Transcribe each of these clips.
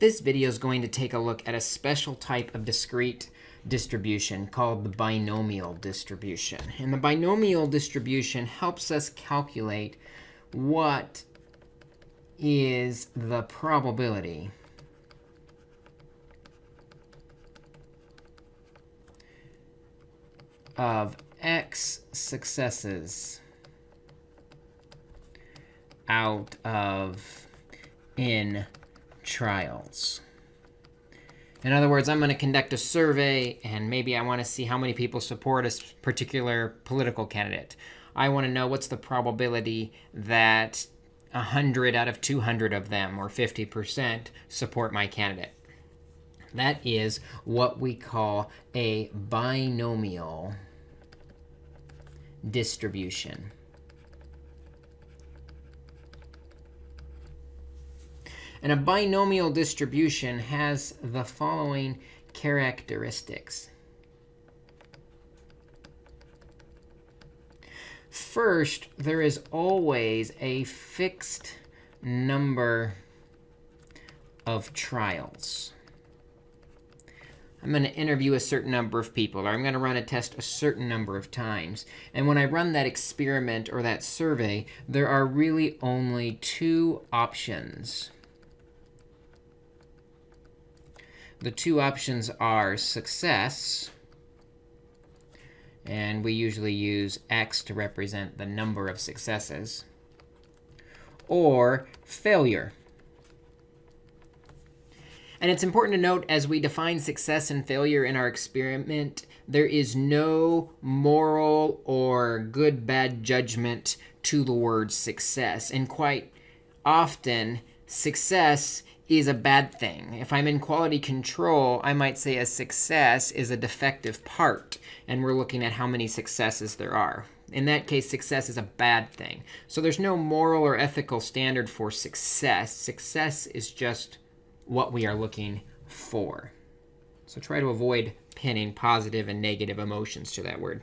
This video is going to take a look at a special type of discrete distribution called the binomial distribution. And the binomial distribution helps us calculate what is the probability of x successes out of n trials. In other words, I'm going to conduct a survey, and maybe I want to see how many people support a particular political candidate. I want to know what's the probability that 100 out of 200 of them, or 50%, support my candidate. That is what we call a binomial distribution. And a binomial distribution has the following characteristics. First, there is always a fixed number of trials. I'm going to interview a certain number of people, or I'm going to run a test a certain number of times. And when I run that experiment or that survey, there are really only two options. The two options are success, and we usually use x to represent the number of successes, or failure. And it's important to note, as we define success and failure in our experiment, there is no moral or good, bad judgment to the word success. And quite often, success is a bad thing. If I'm in quality control, I might say a success is a defective part. And we're looking at how many successes there are. In that case, success is a bad thing. So there's no moral or ethical standard for success. Success is just what we are looking for. So try to avoid pinning positive and negative emotions to that word.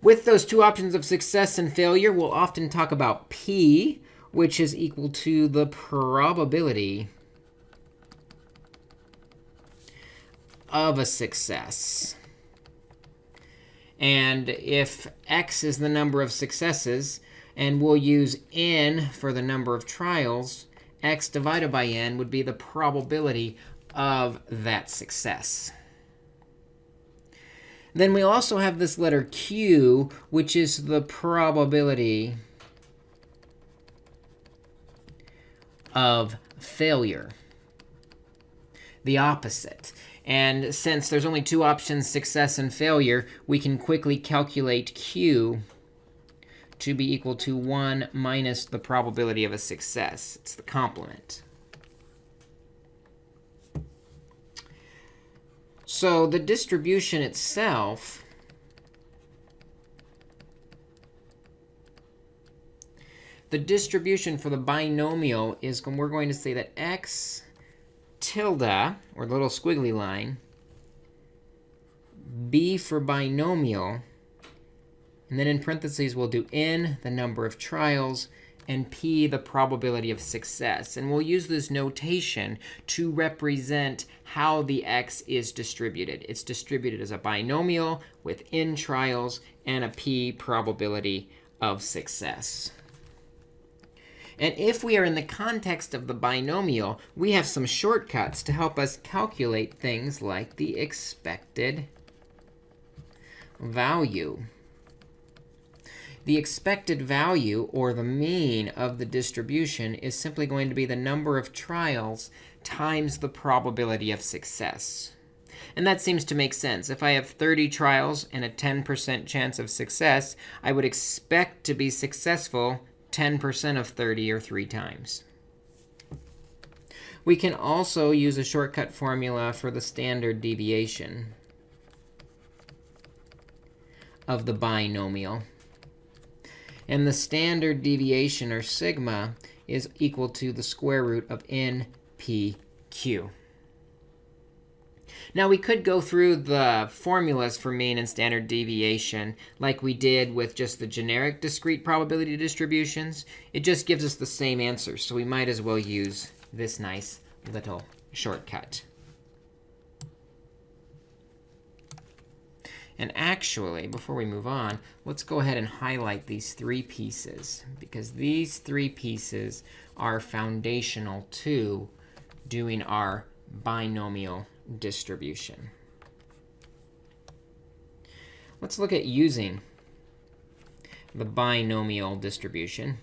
With those two options of success and failure, we'll often talk about P, which is equal to the probability of a success. And if x is the number of successes, and we'll use n for the number of trials, x divided by n would be the probability of that success. Then we also have this letter q, which is the probability of failure, the opposite. And since there's only two options, success and failure, we can quickly calculate q to be equal to 1 minus the probability of a success. It's the complement. So the distribution itself the distribution for the binomial is we're going to say that x tilde, or the little squiggly line, b for binomial, and then in parentheses, we'll do n, the number of trials, and p, the probability of success. And we'll use this notation to represent how the x is distributed. It's distributed as a binomial with n trials and a p probability of success. And if we are in the context of the binomial, we have some shortcuts to help us calculate things like the expected value. The expected value, or the mean of the distribution, is simply going to be the number of trials times the probability of success. And that seems to make sense. If I have 30 trials and a 10% chance of success, I would expect to be successful 10% of 30 or 3 times. We can also use a shortcut formula for the standard deviation of the binomial. And the standard deviation, or sigma, is equal to the square root of npq. Now, we could go through the formulas for mean and standard deviation like we did with just the generic discrete probability distributions. It just gives us the same answer, so we might as well use this nice little shortcut. And actually, before we move on, let's go ahead and highlight these three pieces, because these three pieces are foundational to doing our binomial distribution. Let's look at using the binomial distribution.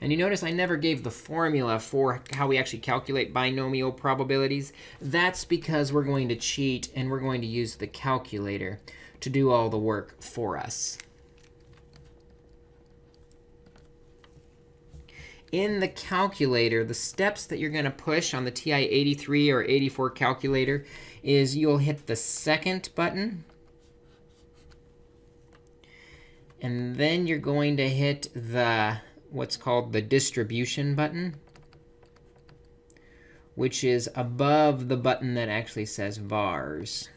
And you notice I never gave the formula for how we actually calculate binomial probabilities. That's because we're going to cheat, and we're going to use the calculator to do all the work for us. In the calculator, the steps that you're going to push on the TI-83 or 84 calculator is you'll hit the second button. And then you're going to hit the what's called the distribution button, which is above the button that actually says vars.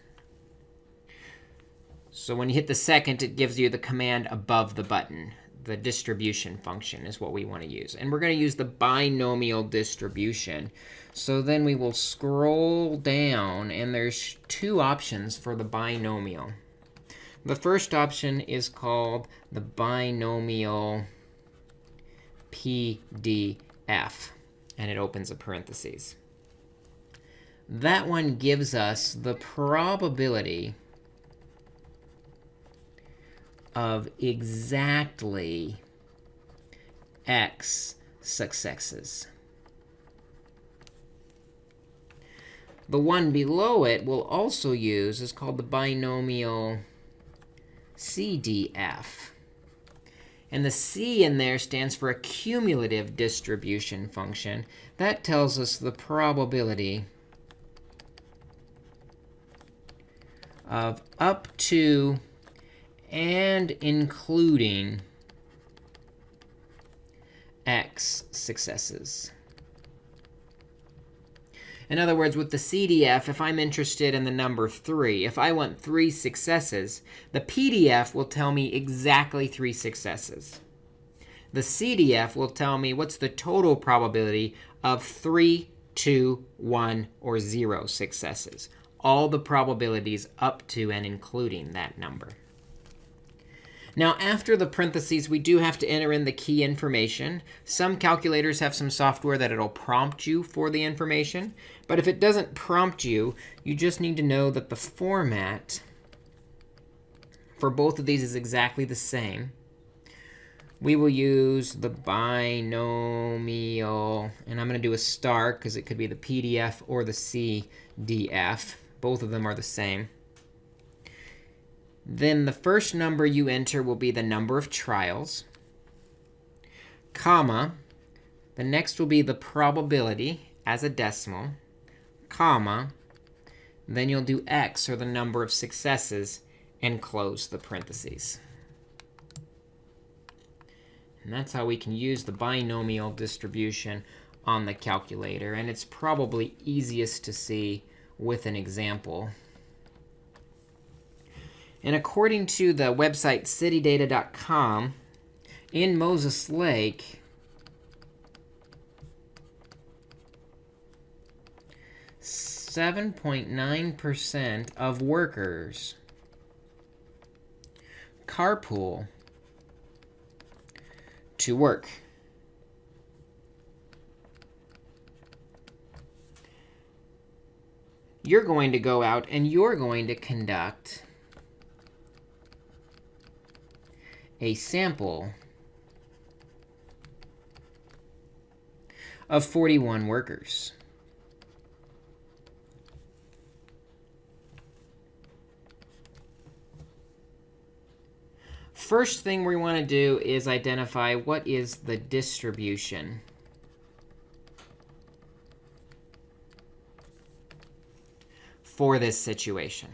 So when you hit the second, it gives you the command above the button. The distribution function is what we want to use. And we're going to use the binomial distribution. So then we will scroll down, and there's two options for the binomial. The first option is called the binomial PDF, and it opens a parentheses. That one gives us the probability of exactly x successes. The one below it we'll also use is called the binomial CDF. And the C in there stands for a cumulative distribution function. That tells us the probability of up to and including x successes. In other words, with the CDF, if I'm interested in the number 3, if I want three successes, the PDF will tell me exactly three successes. The CDF will tell me what's the total probability of 3, 2, 1, or 0 successes. All the probabilities up to and including that number. Now, after the parentheses, we do have to enter in the key information. Some calculators have some software that it'll prompt you for the information. But if it doesn't prompt you, you just need to know that the format for both of these is exactly the same. We will use the binomial. And I'm going to do a star because it could be the PDF or the CDF. Both of them are the same. Then the first number you enter will be the number of trials, comma. The next will be the probability as a decimal, comma. Then you'll do x, or the number of successes, and close the parentheses. And that's how we can use the binomial distribution on the calculator. And it's probably easiest to see with an example. And according to the website citydata.com, in Moses Lake, Seven point nine percent of workers carpool to work. You're going to go out and you're going to conduct a sample of 41 workers. First thing we want to do is identify what is the distribution. for this situation.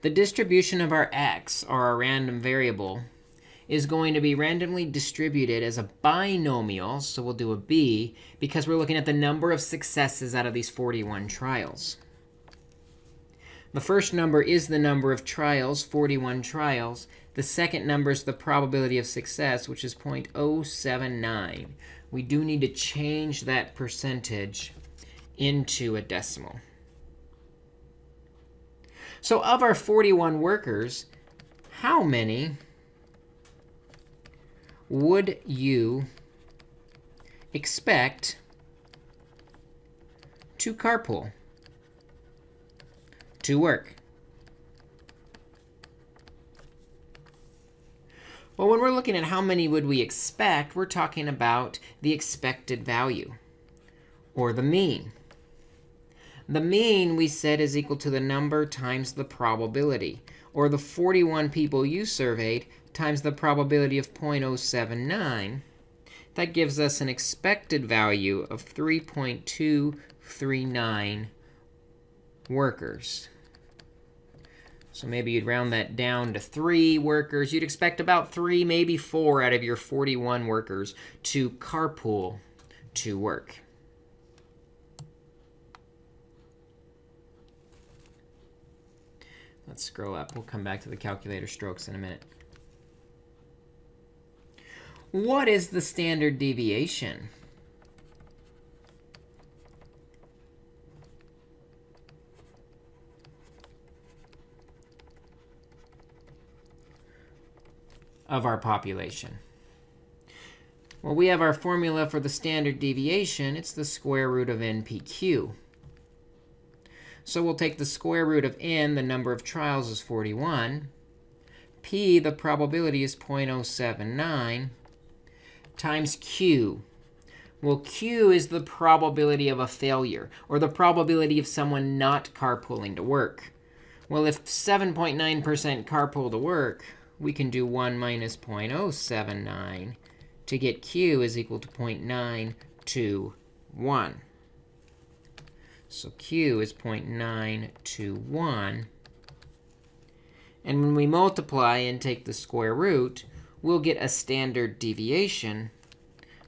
The distribution of our x, or our random variable, is going to be randomly distributed as a binomial. So we'll do a b, because we're looking at the number of successes out of these 41 trials. The first number is the number of trials, 41 trials. The second number is the probability of success, which is 0.079. We do need to change that percentage into a decimal. So of our 41 workers, how many would you expect to carpool to work? Well, when we're looking at how many would we expect, we're talking about the expected value, or the mean. The mean, we said, is equal to the number times the probability, or the 41 people you surveyed times the probability of 0.079. That gives us an expected value of 3.239 workers. So maybe you'd round that down to 3 workers. You'd expect about 3, maybe 4 out of your 41 workers to carpool to work. Let's scroll up. We'll come back to the calculator strokes in a minute. What is the standard deviation? of our population? Well, we have our formula for the standard deviation. It's the square root of NPQ. So we'll take the square root of n, the number of trials is 41. p, the probability is 0.079, times q. Well, q is the probability of a failure, or the probability of someone not carpooling to work. Well, if 7.9% carpool to work, we can do 1 minus 0.079 to get q is equal to 0.921. So q is 0.921. And when we multiply and take the square root, we'll get a standard deviation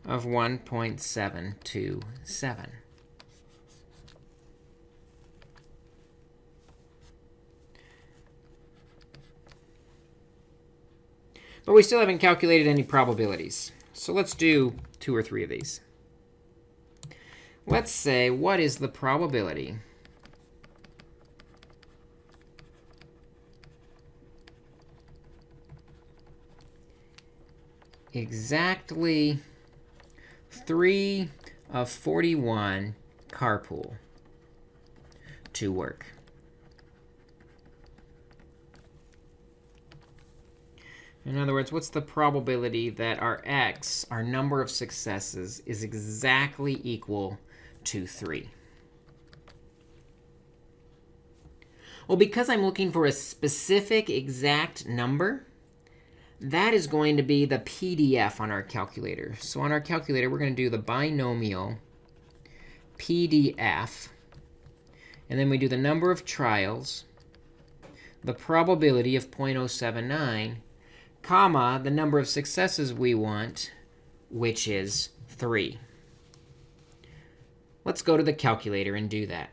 of 1.727. But we still haven't calculated any probabilities. So let's do two or three of these. Let's say, what is the probability exactly 3 of 41 carpool to work. In other words, what's the probability that our x, our number of successes, is exactly equal to 3? Well, because I'm looking for a specific exact number, that is going to be the PDF on our calculator. So on our calculator, we're going to do the binomial PDF. And then we do the number of trials, the probability of 0.079, comma, the number of successes we want, which is 3. Let's go to the calculator and do that.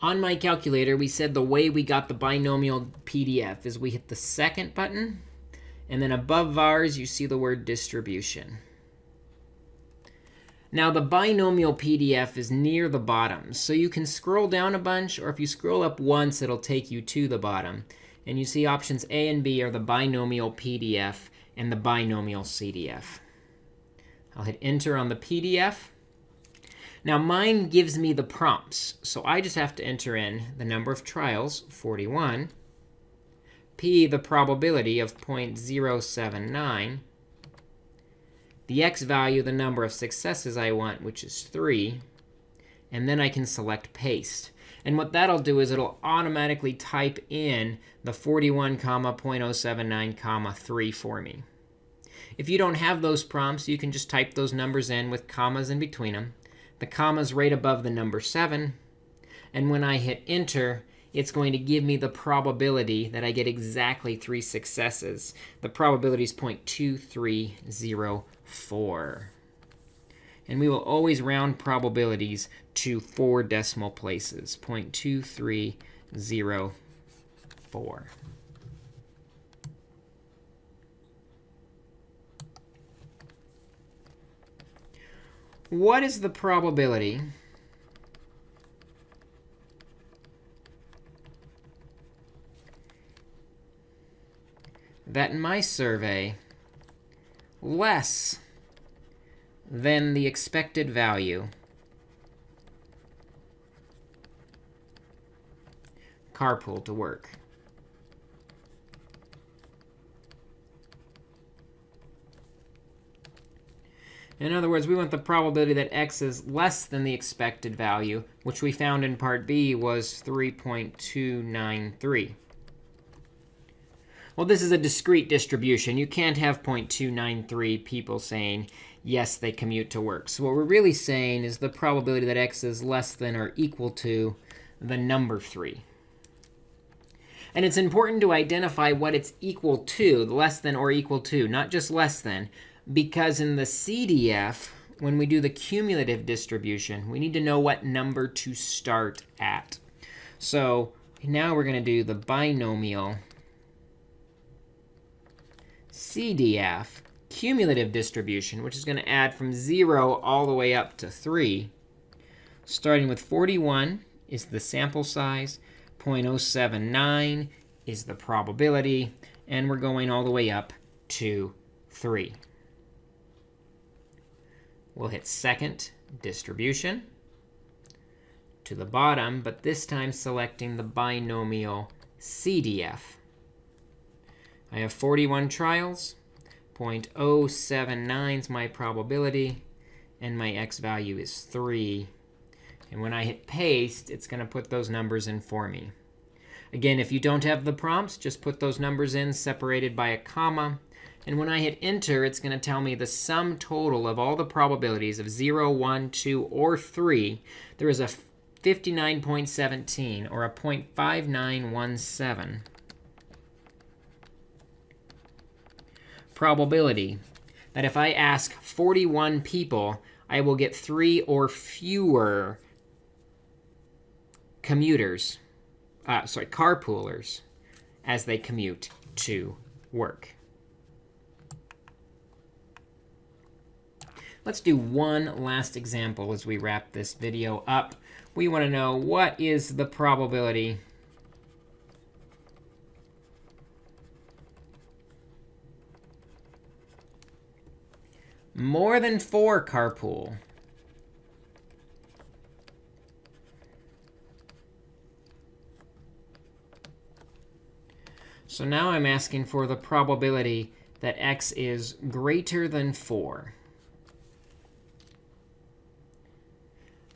On my calculator, we said the way we got the binomial PDF is we hit the second button, and then above vars, you see the word distribution. Now, the binomial PDF is near the bottom, so you can scroll down a bunch, or if you scroll up once, it'll take you to the bottom. And you see options A and B are the binomial PDF and the binomial CDF. I'll hit Enter on the PDF. Now, mine gives me the prompts. So I just have to enter in the number of trials, 41, p, the probability of 0.079, the x value, the number of successes I want, which is 3, and then I can select Paste. And what that'll do is it'll automatically type in the 41, comma 0.079, comma 3 for me. If you don't have those prompts, you can just type those numbers in with commas in between them. The comma's right above the number 7. And when I hit Enter, it's going to give me the probability that I get exactly three successes. The probability is 0.2304. And we will always round probabilities to four decimal places, 0.2304. what is the probability that in my survey, less than the expected value carpool to work. In other words, we want the probability that x is less than the expected value, which we found in part B was 3.293. Well, this is a discrete distribution. You can't have 0.293 people saying, yes, they commute to work. So what we're really saying is the probability that x is less than or equal to the number 3. And it's important to identify what it's equal to, less than or equal to, not just less than. Because in the CDF, when we do the cumulative distribution, we need to know what number to start at. So now we're going to do the binomial CDF cumulative distribution, which is going to add from 0 all the way up to 3. Starting with 41 is the sample size. 0.079 is the probability. And we're going all the way up to 3. We'll hit second distribution to the bottom, but this time selecting the binomial CDF. I have 41 trials. 0.079 is my probability. And my x value is 3. And when I hit paste, it's going to put those numbers in for me. Again, if you don't have the prompts, just put those numbers in separated by a comma. And when I hit enter, it's going to tell me the sum total of all the probabilities of 0, 1, 2, or 3. There is a 59.17, or a 0.5917 probability that if I ask 41 people, I will get three or fewer commuters, uh, sorry, carpoolers as they commute to work. Let's do one last example as we wrap this video up. We want to know what is the probability more than four carpool. So now I'm asking for the probability that x is greater than 4.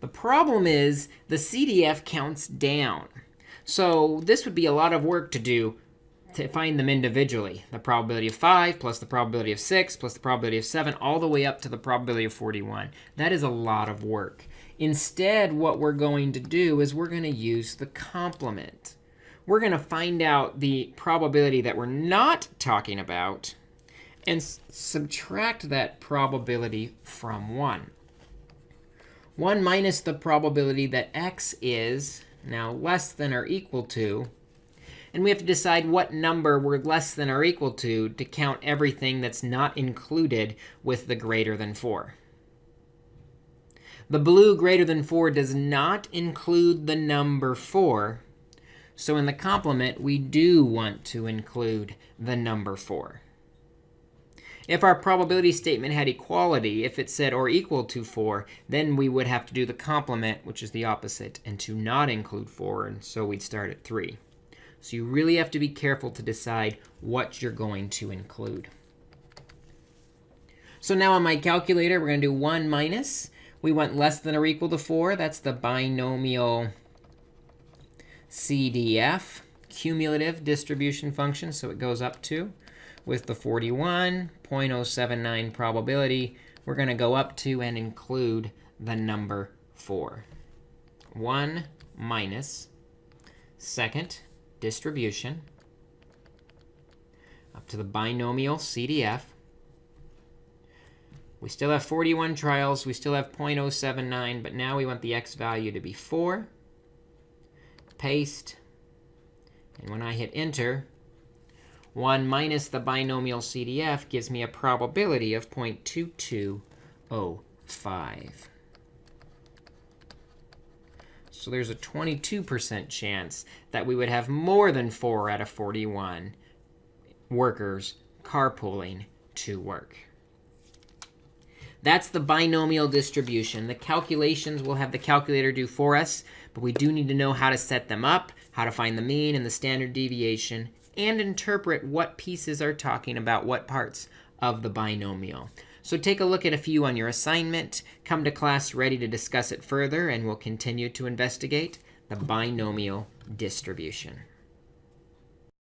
The problem is the CDF counts down. So this would be a lot of work to do to find them individually. The probability of 5 plus the probability of 6 plus the probability of 7 all the way up to the probability of 41. That is a lot of work. Instead, what we're going to do is we're going to use the complement. We're going to find out the probability that we're not talking about and subtract that probability from 1. 1 minus the probability that x is now less than or equal to and we have to decide what number we're less than or equal to to count everything that's not included with the greater than 4. The blue greater than 4 does not include the number 4. So in the complement, we do want to include the number 4. If our probability statement had equality, if it said or equal to 4, then we would have to do the complement, which is the opposite, and to not include 4. And so we'd start at 3. So you really have to be careful to decide what you're going to include. So now on my calculator, we're going to do 1 minus. We want less than or equal to 4. That's the binomial CDF cumulative distribution function. So it goes up to, with the 41, 0.079 probability, we're going to go up to and include the number 4. 1 minus second distribution up to the binomial CDF. We still have 41 trials. We still have 0.079. But now we want the x value to be 4. Paste. And when I hit enter, 1 minus the binomial CDF gives me a probability of 0.2205. So there's a 22% chance that we would have more than 4 out of 41 workers carpooling to work. That's the binomial distribution. The calculations, we'll have the calculator do for us. But we do need to know how to set them up, how to find the mean and the standard deviation, and interpret what pieces are talking about what parts of the binomial. So take a look at a few on your assignment. Come to class ready to discuss it further, and we'll continue to investigate the binomial distribution.